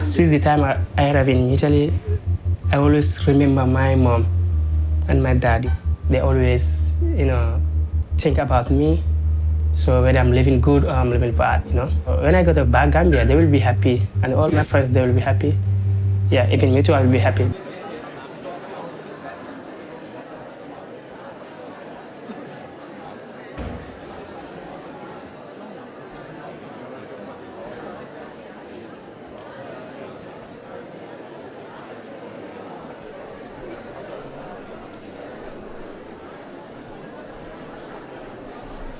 Since the time I, I arrived in Italy, I always remember my mom and my dad. They always, you know, think about me. So whether I'm living good or I'm living bad, you know. When I go to back Gambia, they will be happy, and all my friends they will be happy. Yeah, even me too, I will be happy.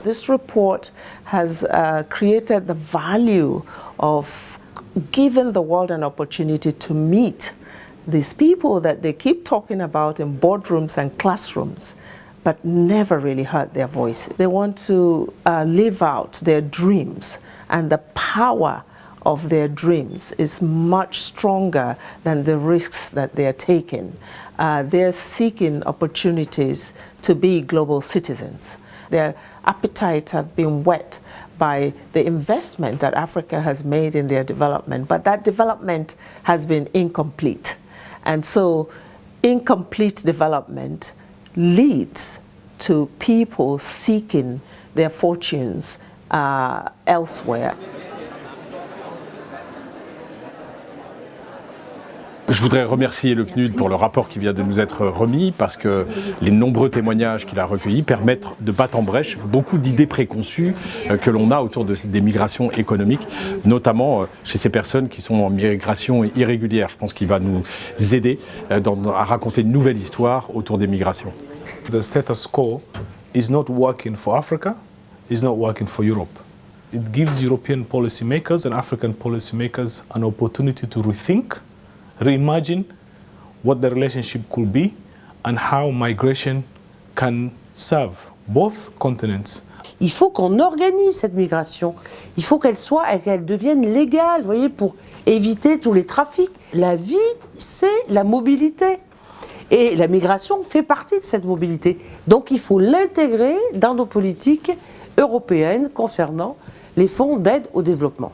This report has uh, created the value of giving the world an opportunity to meet these people that they keep talking about in boardrooms and classrooms, but never really heard their voices. They want to uh, live out their dreams and the power of their dreams is much stronger than the risks that they're taking. Uh, they're seeking opportunities to be global citizens. Their appetites have been whet by the investment that Africa has made in their development, but that development has been incomplete. And so incomplete development leads to people seeking their fortunes uh, elsewhere. Je voudrais remercier le PNUD pour le rapport qui vient de nous être remis parce que les nombreux témoignages qu'il a recueillis permettent de battre en brèche beaucoup d'idées préconçues euh, que l'on a autour de, des migrations économiques, notamment euh, chez ces personnes qui sont en migration irrégulière. Je pense qu'il va nous aider euh, à raconter une nouvelle histoire autour des migrations. The status quo is not working for Africa, is not working for Europe. It gives European policymakers and African policymakers an opportunity to rethink reimagine what the relationship could be and how migration can serve both continents. Il faut qu'on organise cette migration. Il faut qu'elle soit et qu'elle devienne légale, voyez, pour éviter tous les trafics. La vie, c'est la mobilité. Et la migration fait partie de cette mobilité. Donc il faut l'intégrer dans nos politiques européennes concernant les fonds d'aide au développement.